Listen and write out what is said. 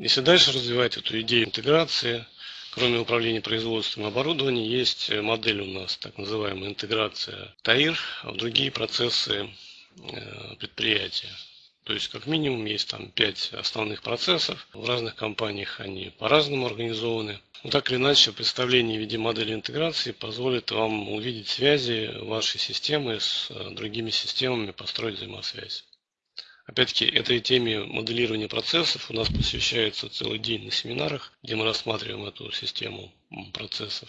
Если дальше развивать эту идею интеграции, кроме управления производством оборудования, есть модель у нас, так называемая интеграция ТАИР в другие процессы э, предприятия. То есть, как минимум, есть там пять основных процессов. В разных компаниях они по-разному организованы. Но так или иначе, представление в виде модели интеграции позволит вам увидеть связи вашей системы с э, другими системами, построить взаимосвязь. Опять-таки, этой теме моделирования процессов у нас посвящается целый день на семинарах, где мы рассматриваем эту систему процессов.